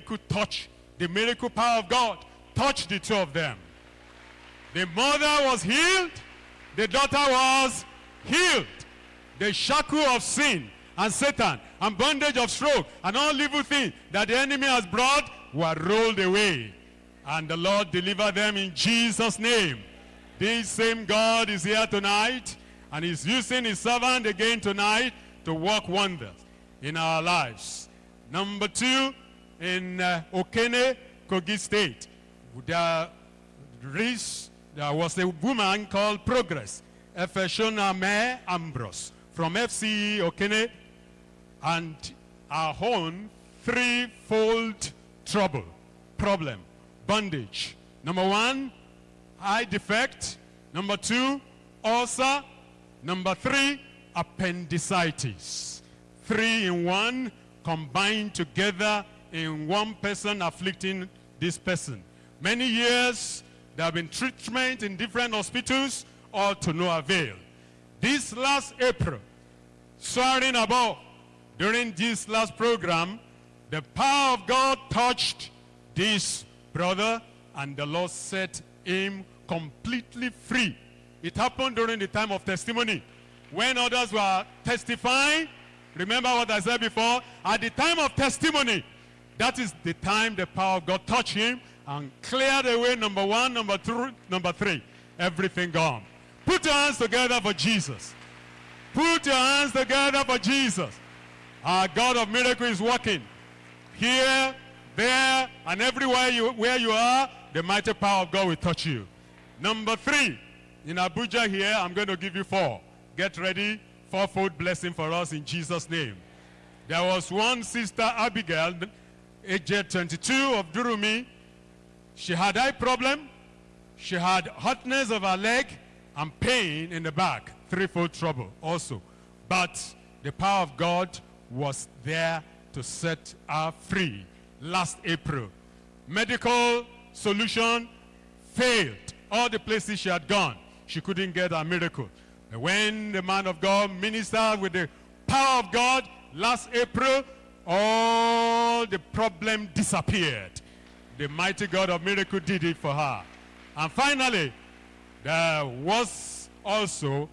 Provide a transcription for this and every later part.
miracle touch, the miracle power of God touched the two of them. The mother was healed, the daughter was healed. The shackle of sin and Satan and bondage of stroke and all evil things that the enemy has brought were rolled away. And the Lord delivered them in Jesus' name. This same God is here tonight and is using his servant again tonight to work wonders in our lives. Number two, in uh, Okene, Kogi State, there, was a woman called Progress, Efeshona Me Ambrose, from FCE Okene, and our own threefold trouble, problem, bondage. Number one, eye defect. Number two, ulcer. Number three, appendicitis. Three in one combined together in one person afflicting this person. Many years, there have been treatment in different hospitals, all to no avail. This last April, soaring above, during this last program, the power of God touched this brother and the Lord set him completely free. It happened during the time of testimony. When others were testifying, remember what I said before? At the time of testimony, that is the time the power of God touched him and cleared away number one, number two, number three. Everything gone. Put your hands together for Jesus. Put your hands together for Jesus. Our God of miracle is working. Here, there, and everywhere you, where you are, the mighty power of God will touch you. Number three, in Abuja here, I'm going to give you four. Get ready, fourfold blessing for us in Jesus' name. There was one sister, Abigail, aged 22 of Durumi. She had eye problem. She had hotness of her leg and pain in the back, threefold trouble also. But the power of God was there to set her free last April. Medical solution failed. All the places she had gone, she couldn't get a miracle. When the man of God ministered with the power of God last April, all the problem disappeared. The mighty God of miracle did it for her. And finally, there was also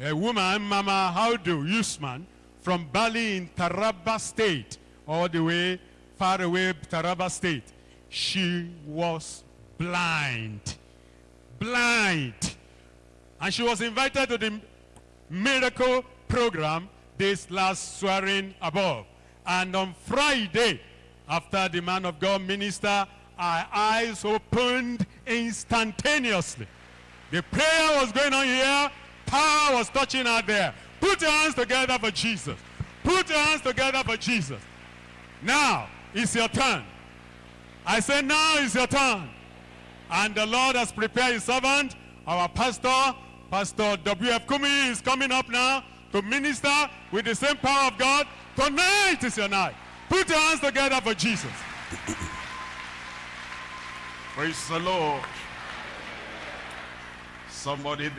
a woman, Mama Haudu Usman, from Bali in Taraba State, all the way far away, Taraba State. She was blind. Blind. And she was invited to the miracle program this last swearing above. And on Friday, after the man of God minister, our eyes opened instantaneously. The prayer was going on here, power was touching out there. Put your hands together for Jesus. Put your hands together for Jesus. Now, it's your turn. I say now is your turn. And the Lord has prepared his servant, our pastor, Pastor W.F. Kumuyi is coming up now to minister with the same power of God. Tonight is your night. Put your hands together for Jesus. Praise the Lord. Somebody